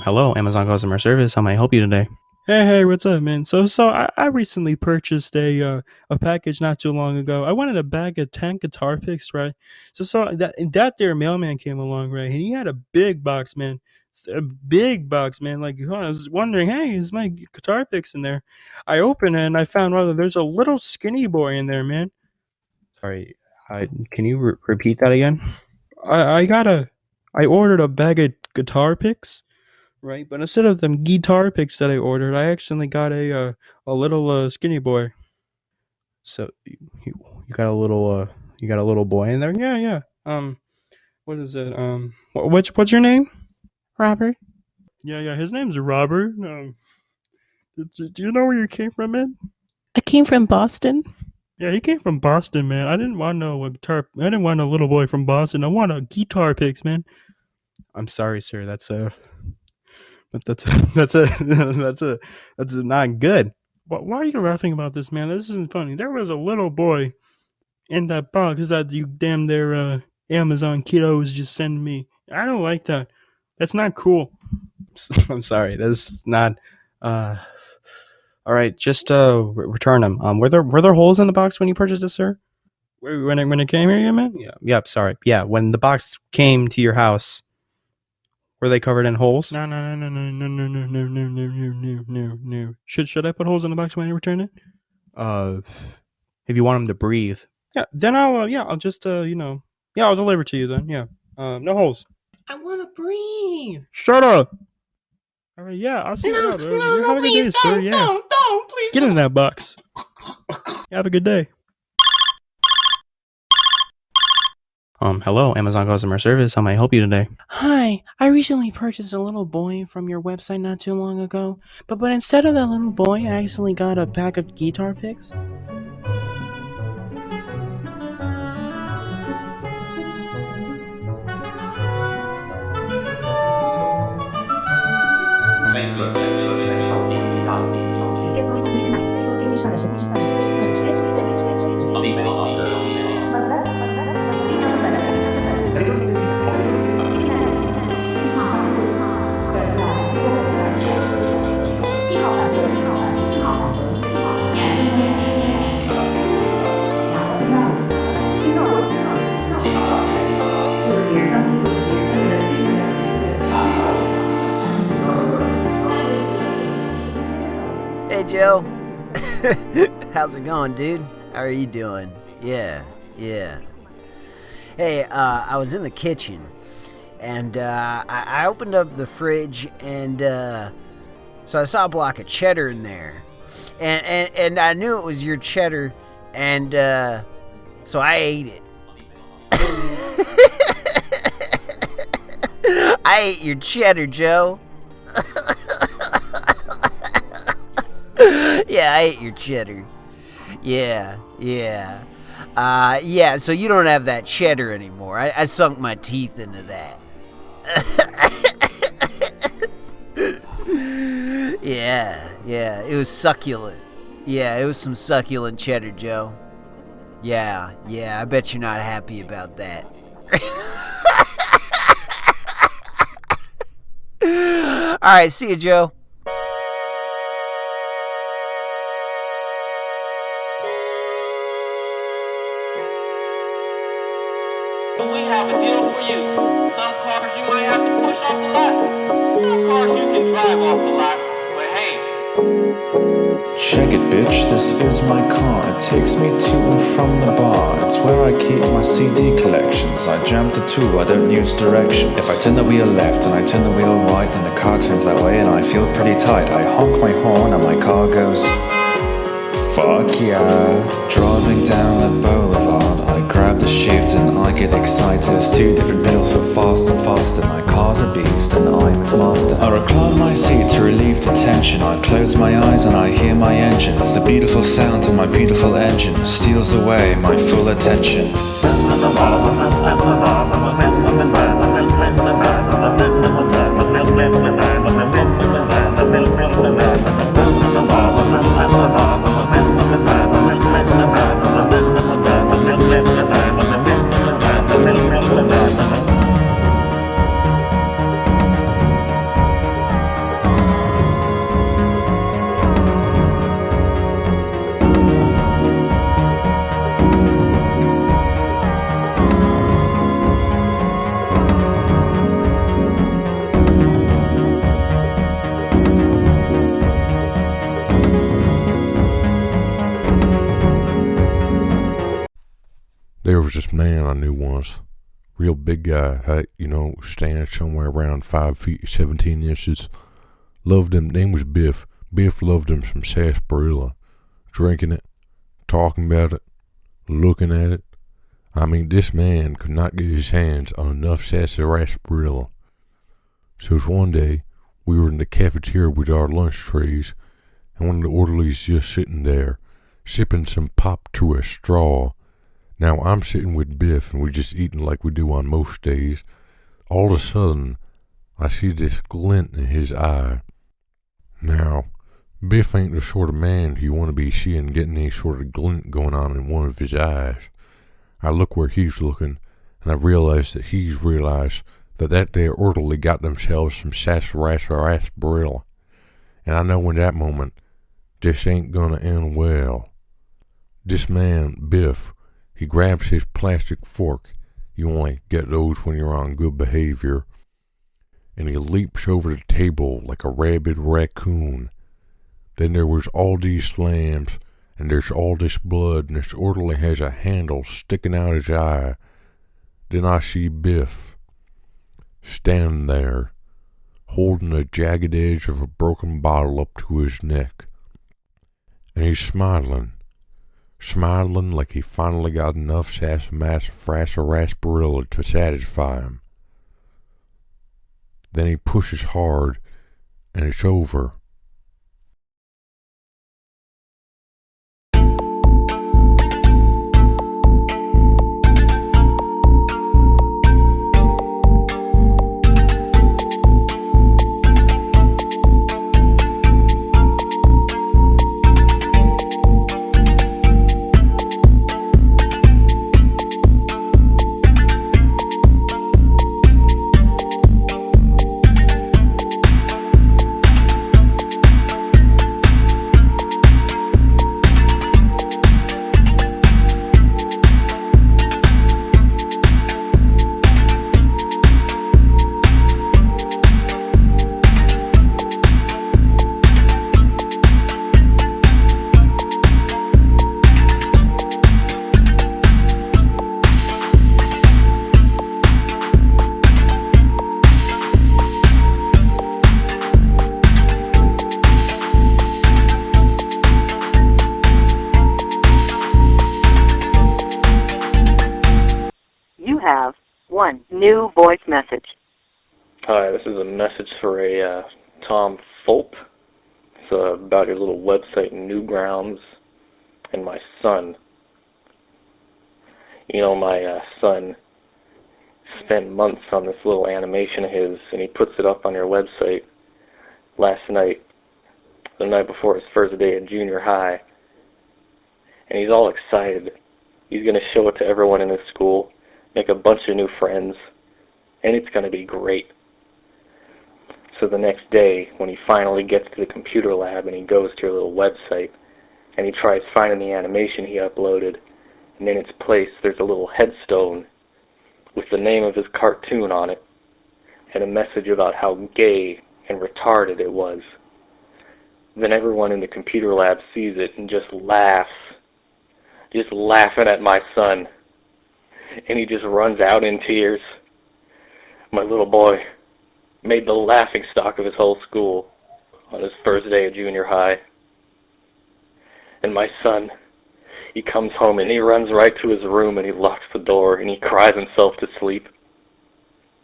Um, hello, Amazon customer service. How may I help you today? Hey, hey, what's up, man? So, so I, I recently purchased a uh, a package not too long ago. I wanted a bag of ten guitar picks, right? So, so that that there mailman came along, right? And he had a big box, man, a big box, man. Like I was wondering, hey, is my guitar picks in there? I opened it and I found that there's a little skinny boy in there, man. Sorry, I, can you re- repeat that again? I I got a I ordered a bag of guitar picks right? But instead of them guitar picks that I ordered, I actually got a uh, a little uh, skinny boy. So you you got a little uh you got a little boy in there? Yeah, yeah. Um, what is it? Um, wh- what's what's your name? Robert. Yeah, yeah. His name's Robert. Um, do, do you know where you came from, man? I came from Boston. Yeah, he came from Boston, man. I didn't want no guitar. I didn't want a little boy from Boston. I want a guitar picks, man. I'm sorry, sir. That's a but that's that's a that's a that's a not good. Why, why are you laughing about this, man? This isn't funny. There was a little boy in that box that you damn their uh, Amazon kiddos just send me. I don't like that. That's not cool. I'm sorry. That's not. Uh, all right, just uh, re- return them. Um, were there were there holes in the box when you purchased it, sir? When it when it came here, you man? Yeah. Yep. Sorry. Yeah. When the box came to your house, were they covered in holes? No, no, no, no, no, no, no, no, no, no, no, no, no, no. Should should I put holes in the box when you return it? Uh, if you want them to breathe. Yeah. Then I'll uh, yeah I'll just uh you know yeah I'll deliver to you then yeah. Uh, no holes. I want to breathe. Shut up. All right. Yeah. I'll see you out. Uh, you have a good day, sir. Yeah. don't, don't, please. Get in that box. Have a good day. Um, hello, Amazon customer service. How may I help you today? Hi, I recently purchased a little boy from your website not too long ago, but but instead of that little boy, I actually got a pack of guitar picks. Hey Joe. How's it going, dude? How are you doing? Yeah, yeah. Hey, uh, I was in the kitchen and uh, I, I opened up the fridge and uh, so I saw a block of cheddar in there. And, and, and I knew it was your cheddar and uh, so I ate it. I ate your cheddar, Joe. I ate your cheddar. Yeah, yeah. Uh, yeah, so you don't have that cheddar anymore. I, I sunk my teeth into that. yeah, yeah, it was succulent. Yeah, it was some succulent cheddar, Joe. Yeah, yeah, I bet you're not happy about that. All right, see you, Joe. We have a deal for you. Some cars you might have to push off the lot. Some cars you can drive off the lot. But hey, Check it, bitch, this is my car. It takes me to and from the bar. It's where I keep my CD collections. I jam to two, I don't use directions. If I turn the wheel left and I turn the wheel right, then the car turns that way and I feel pretty tight. I honk my horn and my car goes. Fuck yeah. Driving down the boulevard, shift and I get excited. There's two different pedals for fast and faster. My car's a beast and I'm its master. I recline my seat to relieve the tension. I close my eyes and I hear my engine. The beautiful sound of my beautiful engine steals away my full attention. Big guy, height, you know, standing somewhere around five feet seventeen inches. Loved him. Name was Biff. Biff loved him some sarsaparilla. Drinking it, talking about it, looking at it. I mean, this man could not get his hands on enough sarsaparilla. So it was one day we were in the cafeteria with our lunch trays, and one of the orderlies just sitting there, sipping some pop through a straw. Now I'm sitting with Biff, and we're just eating like we do on most days. All of a sudden, I see this glint in his eye. Now, Biff ain't the sort of man you want to be seeing getting any sort of glint going on in one of his eyes. I look where he's looking, and I realize that he's realized that that there orderly got themselves some sarsaparilla. And I know in that moment, this ain't gonna end well. This man, Biff, he grabs his plastic fork. You only get those when you're on good behavior. And he leaps over the table like a rabid raccoon. Then there was all these slams, and there's all this blood, and this orderly has a handle sticking out his eye. Then I see Biff standing there, holding the jagged edge of a broken bottle up to his neck. And he's smiling, smiling like he finally got enough sarsaparilla to satisfy him. Then he pushes hard, and it's over. New voice message. Hi, this is a message for a uh, Tom Fulp. It's uh, about your little website, Newgrounds, and my son. You know, my uh, son spent months on this little animation of his, and he puts it up on your website last night, the night before his first day at junior high. And he's all excited. He's going to show it to everyone in his school, make a bunch of new friends, and it's going to be great. So the next day, when he finally gets to the computer lab and he goes to your little website, and he tries finding the animation he uploaded, and in its place there's a little headstone with the name of his cartoon on it, and a message about how gay and retarded it was. Then everyone in the computer lab sees it and just laughs, just laughing at my son. And he just runs out in tears. My little boy made the laughing stock of his whole school on his first day of junior high. And my son, he comes home and he runs right to his room and he locks the door and he cries himself to sleep.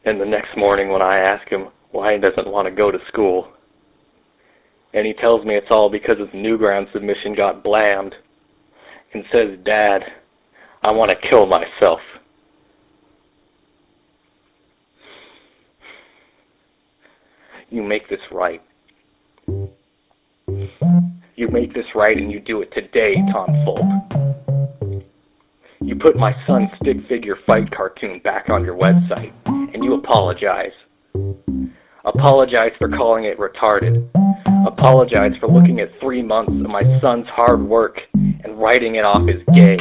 And the next morning when I ask him why he doesn't want to go to school, and he tells me it's all because his Newground submission got blammed, and says, Dad, I want to kill myself. You make this right. You make this right and you do it today, Tom Fulp. You put my son's stick figure fight cartoon back on your website, and you apologize. Apologize for calling it retarded. Apologize for looking at three months of my son's hard work and writing it off as gay.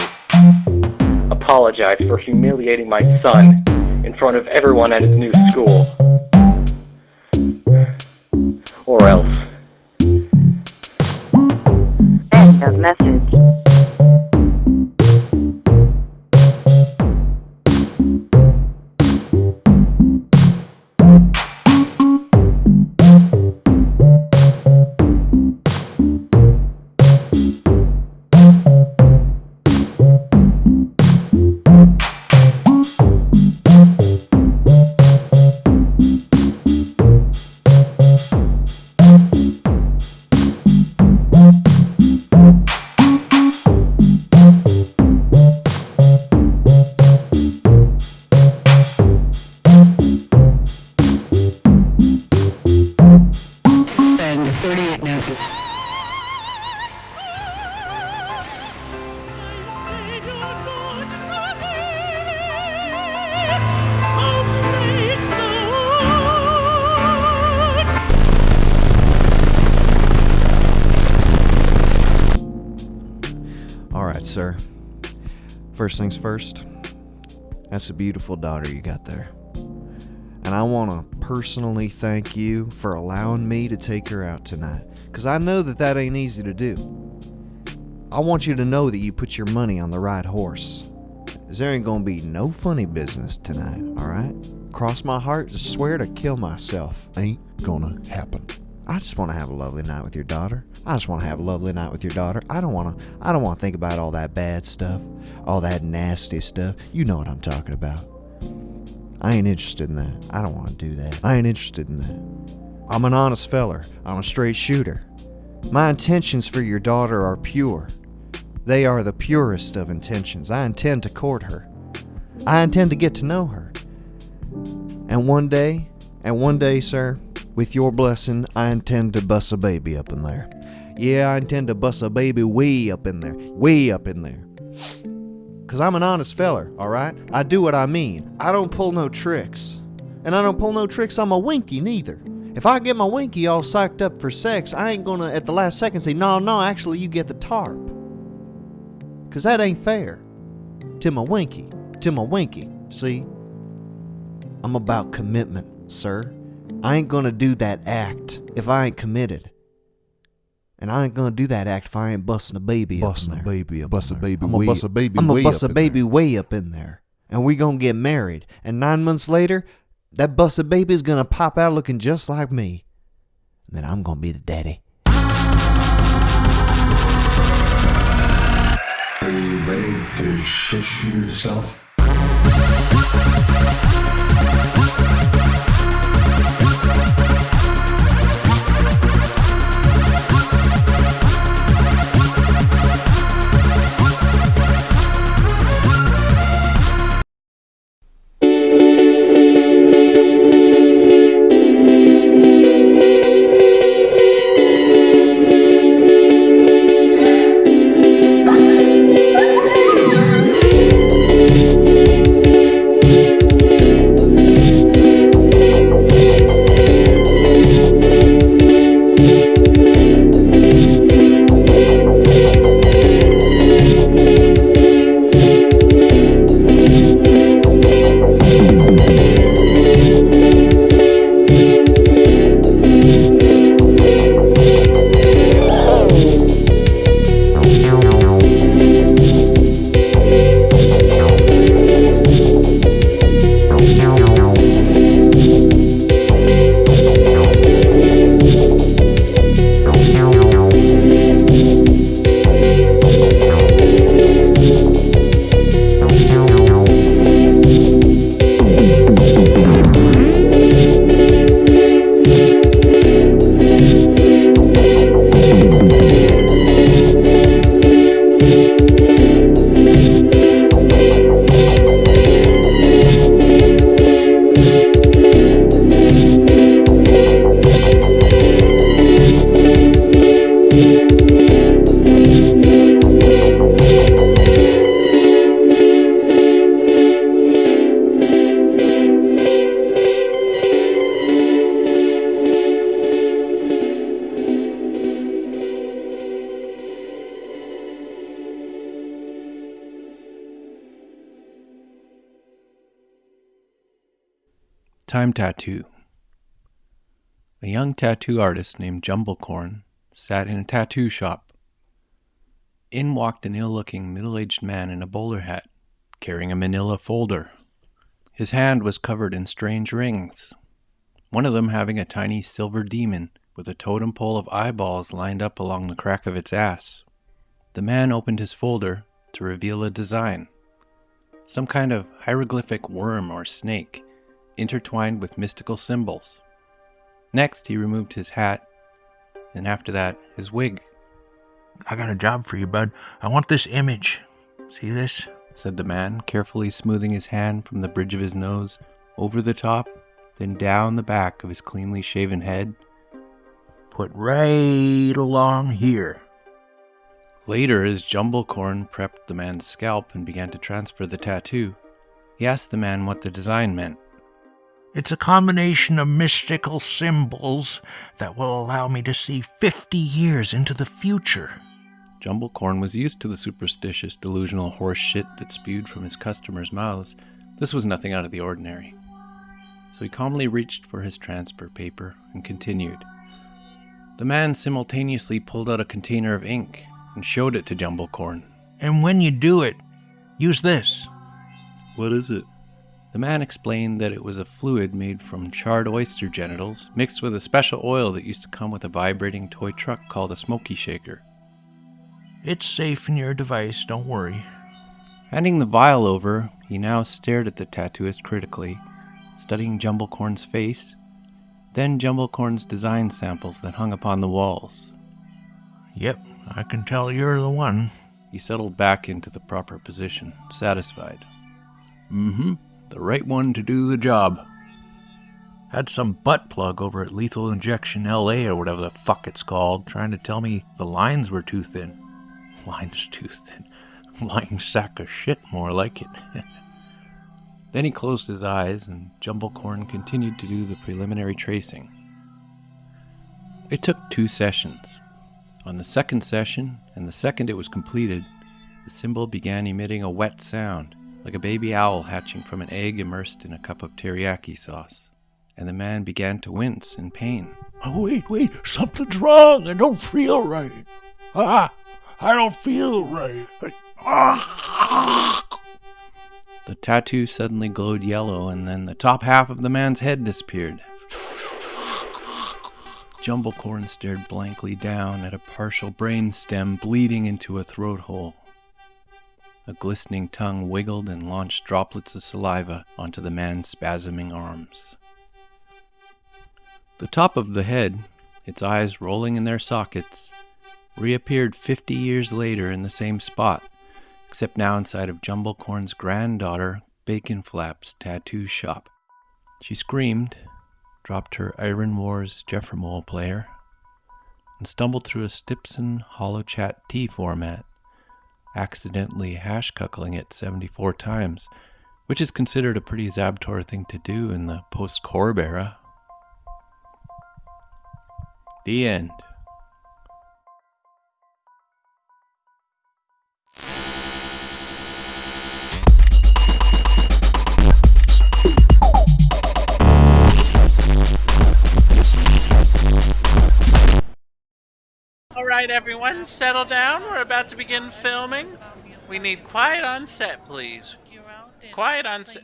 Apologize for humiliating my son in front of everyone at his new school. Or else. End of message. First things first, that's a beautiful daughter you got there. And I want to personally thank you for allowing me to take her out tonight. Because I know that that ain't easy to do. I want you to know that you put your money on the right horse. There ain't gonna be no funny business tonight, alright? Cross my heart, just swear to kill myself. Ain't gonna happen. I just want to have a lovely night with your daughter. I just want to have a lovely night with your daughter. I don't want to I don't want to think about all that bad stuff, all that nasty stuff. You know what I'm talking about. I ain't interested in that. I don't want to do that. I ain't interested in that. I'm an honest feller. I'm a straight shooter. My intentions for your daughter are pure. They are the purest of intentions. I intend to court her. I intend to get to know her. And one day, and one day, sir, with your blessing, I intend to bust a baby up in there. Yeah, I intend to bust a baby way up in there. Way up in there. Cause I'm an honest feller, alright? I do what I mean. I don't pull no tricks. And I don't pull no tricks on my winky neither. If I get my winky all psyched up for sex, I ain't gonna at the last second say, no, no, actually you get the tarp. Cause that ain't fair. To my winky. To my winky. See? I'm about commitment, sir. I ain't gonna do that act if I ain't committed. And I ain't gonna do that act if I ain't busting a baby Busting up a baby up. Bust a baby I'm gonna bust a baby I'm gonna way bust up a in baby there. way up in there. And we gonna get married. And nine months later, that busted baby's gonna pop out looking just like me. And then I'm gonna be the daddy. Are you ready to shit yourself? Time Tattoo. A young tattoo artist named Jumblecorn sat in a tattoo shop. In walked an ill looking, middle aged man in a bowler hat, carrying a manila folder. His hand was covered in strange rings, one of them having a tiny silver demon with a totem pole of eyeballs lined up along the crack of its ass. The man opened his folder to reveal a design some kind of hieroglyphic worm or snake intertwined with mystical symbols. Next, he removed his hat, and after that, his wig. I got a job for you, bud. I want this image. See this? said the man, carefully smoothing his hand from the bridge of his nose over the top, then down the back of his cleanly shaven head. Put right along here. Later, as Jumblecorn prepped the man's scalp and began to transfer the tattoo, he asked the man what the design meant. It's a combination of mystical symbols that will allow me to see 50 years into the future. Jumblecorn was used to the superstitious, delusional horse shit that spewed from his customers' mouths. This was nothing out of the ordinary. So he calmly reached for his transfer paper and continued. The man simultaneously pulled out a container of ink and showed it to Jumblecorn. And when you do it, use this. What is it? The man explained that it was a fluid made from charred oyster genitals mixed with a special oil that used to come with a vibrating toy truck called a smoky shaker. It's safe in your device, don't worry. Handing the vial over, he now stared at the tattooist critically, studying Jumblecorn's face, then Jumblecorn's design samples that hung upon the walls. Yep, I can tell you're the one. He settled back into the proper position, satisfied. Mm hmm, the right one to do the job. Had some butt plug over at Lethal Injection LA or whatever the fuck it's called trying to tell me the lines were too thin. Lines too thin. Lying sack of shit, more like it. then he closed his eyes and Jumblecorn continued to do the preliminary tracing. It took two sessions. On the second session, and the second it was completed, the symbol began emitting a wet sound, like a baby owl hatching from an egg immersed in a cup of teriyaki sauce, and the man began to wince in pain. Oh, wait, wait, something's wrong. I don't feel right. Ah, I don't feel right. Ah. The tattoo suddenly glowed yellow, and then the top half of the man's head disappeared. Jumblecorn stared blankly down at a partial brain stem bleeding into a throat hole. A glistening tongue wiggled and launched droplets of saliva onto the man's spasming arms. The top of the head, its eyes rolling in their sockets, reappeared 50 years later in the same spot, except now inside of Jumblecorn's granddaughter, Bacon Flap's tattoo shop. She screamed, dropped her Iron Wars Jeffremole player, and stumbled through a Stipson HoloChat T format, accidentally hash cuckling it 74 times, which is considered a pretty Zabtor thing to do in the post Corb era. The end. Right, everyone, settle down. We're about to begin filming. We need quiet on set, please. Quiet on set.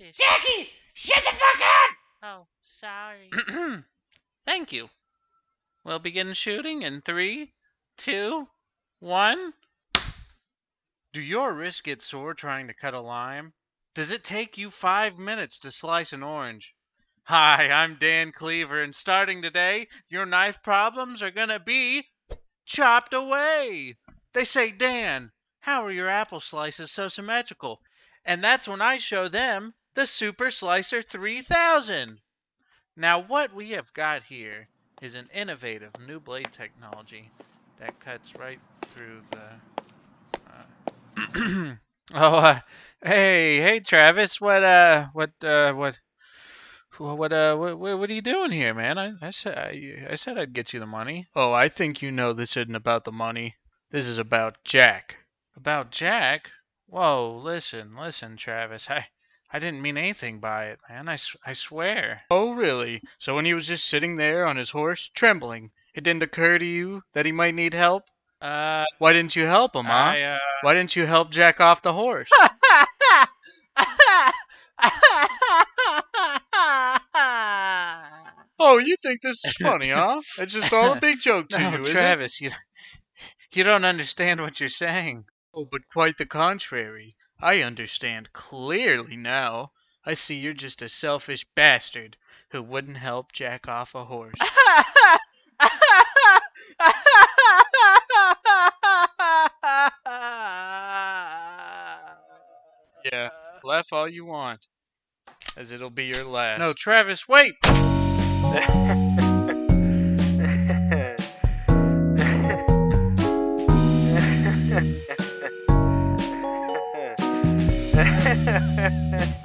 Jackie, shut the fuck up! Oh, sorry. Thank you. We'll begin shooting in three, two, one. Do your wrists get sore trying to cut a lime? Does it take you five minutes to slice an orange? Hi, I'm Dan Cleaver, and starting today, your knife problems are gonna be chopped away. They say, Dan, how are your apple slices so symmetrical? And that's when I show them the Super Slicer 3000. Now, what we have got here is an innovative new blade technology that cuts right through the. Uh, oh, uh, hey, hey, Travis, what, uh, what, uh, what? What uh what, what are you doing here, man? I, I said I, I said I'd get you the money. Oh, I think you know this isn't about the money. This is about Jack. About Jack? Whoa, listen, listen, Travis. I I didn't mean anything by it, man. I, I swear. Oh, really? So when he was just sitting there on his horse, trembling, it didn't occur to you that he might need help? Uh, why didn't you help him, huh? I, uh... Why didn't you help Jack off the horse? Oh, you think this is funny, huh? It's just all a big joke to no, you, is Travis, you you don't understand what you're saying. Oh, but quite the contrary. I understand clearly now. I see you're just a selfish bastard who wouldn't help Jack off a horse. yeah, laugh all you want, as it'll be your last. No, Travis, wait! Ha ha ha ha.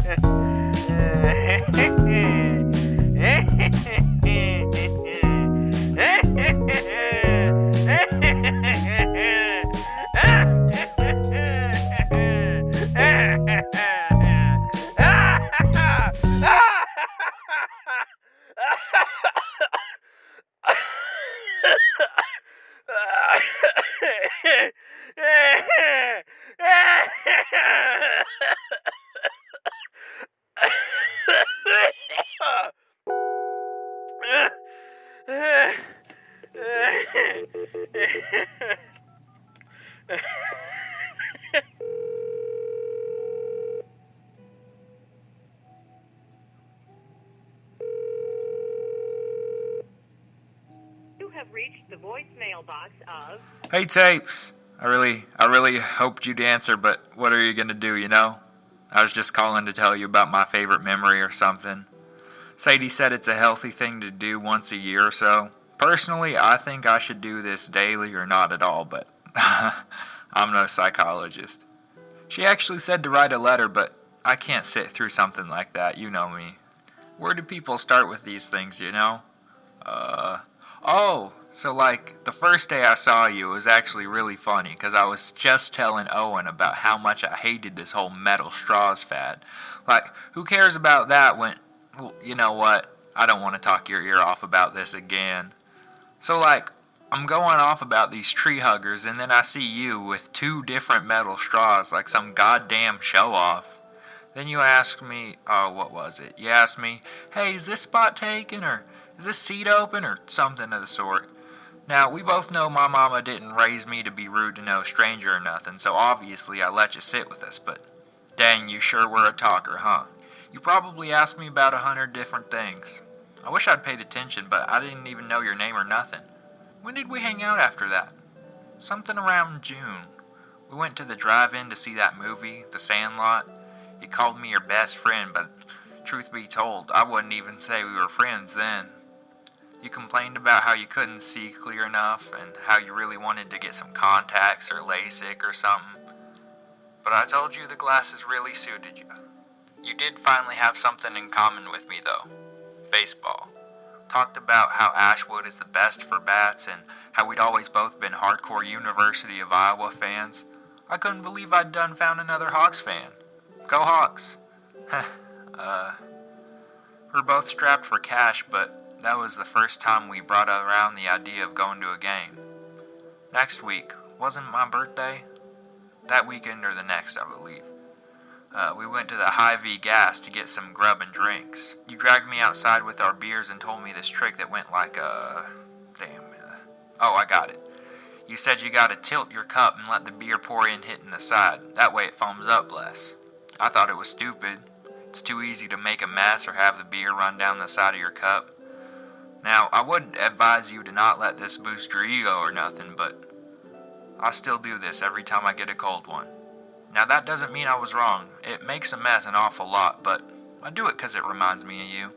Hey tapes. I really I really hoped you'd answer, but what are you gonna do, you know? I was just calling to tell you about my favorite memory or something. Sadie said it's a healthy thing to do once a year or so. Personally, I think I should do this daily or not at all, but I'm no psychologist. She actually said to write a letter, but I can't sit through something like that, you know me. Where do people start with these things, you know? Uh, oh, so like the first day I saw you it was actually really funny because I was just telling Owen about how much I hated this whole metal straws fad. Like, who cares about that when, well, you know what? I don't want to talk your ear off about this again. So like, I'm going off about these tree huggers, and then I see you with two different metal straws like some goddamn show off. Then you ask me, oh, what was it? You asked me, hey, is this spot taken, or is this seat open, or something of the sort. Now, we both know my mama didn't raise me to be rude to no stranger or nothing, so obviously I let you sit with us, but dang, you sure were a talker, huh? You probably asked me about a hundred different things. I wish I'd paid attention, but I didn't even know your name or nothing. When did we hang out after that? Something around June. We went to the drive-in to see that movie, The Sandlot. You called me your best friend, but truth be told, I wouldn't even say we were friends then. You complained about how you couldn't see clear enough and how you really wanted to get some contacts or LASIK or something. But I told you the glasses really suited you. You did finally have something in common with me, though baseball. Talked about how Ashwood is the best for bats and how we'd always both been hardcore University of Iowa fans. I couldn't believe I'd done found another Hawks fan. Go Hawks! uh, we're both strapped for cash, but that was the first time we brought around the idea of going to a game. Next week, wasn't my birthday? That weekend or the next, I believe. Uh, we went to the Hy-Vee gas to get some grub and drinks. You dragged me outside with our beers and told me this trick that went like uh damn. Uh, oh, I got it. You said you gotta tilt your cup and let the beer pour in hitting the side. That way it foams up less. I thought it was stupid. It's too easy to make a mess or have the beer run down the side of your cup. Now, I would advise you to not let this boost your ego or nothing, but I still do this every time I get a cold one. Now, that doesn't mean I was wrong. It makes a mess an awful lot, but I do it 'cause it reminds me of you.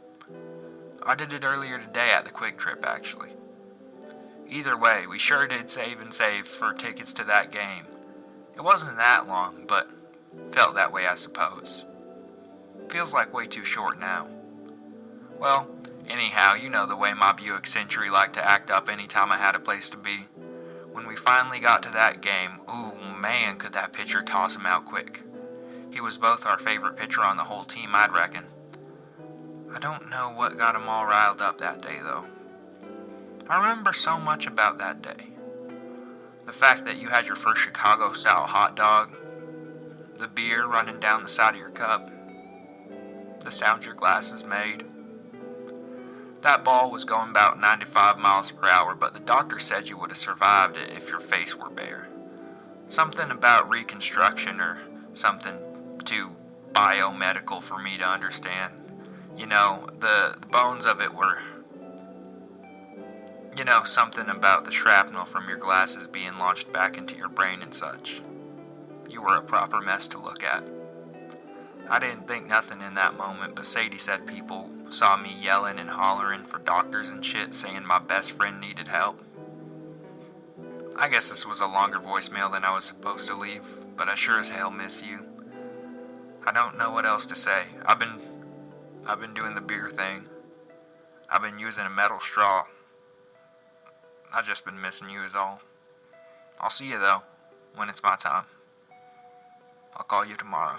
I did it earlier today at the QuikTrip, actually. Either way, we sure did save and save for tickets to that game. It wasn't that long, but felt that way, I suppose. Feels like way too short now. Well, anyhow, you know the way my Buick Century liked to act up anytime I had a place to be. When we finally got to that game, ooh man, could that pitcher toss him out quick. He was both our favorite pitcher on the whole team, I'd reckon. I don't know what got him all riled up that day, though. I remember so much about that day. The fact that you had your first Chicago style hot dog, the beer running down the side of your cup, the sound your glasses made. That ball was going about 95 miles per hour, but the doctor said you would have survived it if your face were bare. Something about reconstruction or something too biomedical for me to understand. You know, the, the bones of it were. You know, something about the shrapnel from your glasses being launched back into your brain and such. You were a proper mess to look at. I didn't think nothing in that moment, but Sadie said people saw me yelling and hollering for doctors and shit, saying my best friend needed help. I guess this was a longer voicemail than I was supposed to leave, but I sure as hell miss you. I don't know what else to say. I've been I've been doing the beer thing. I've been using a metal straw. I've just been missing you is all. I'll see you though, when it's my time. I'll call you tomorrow.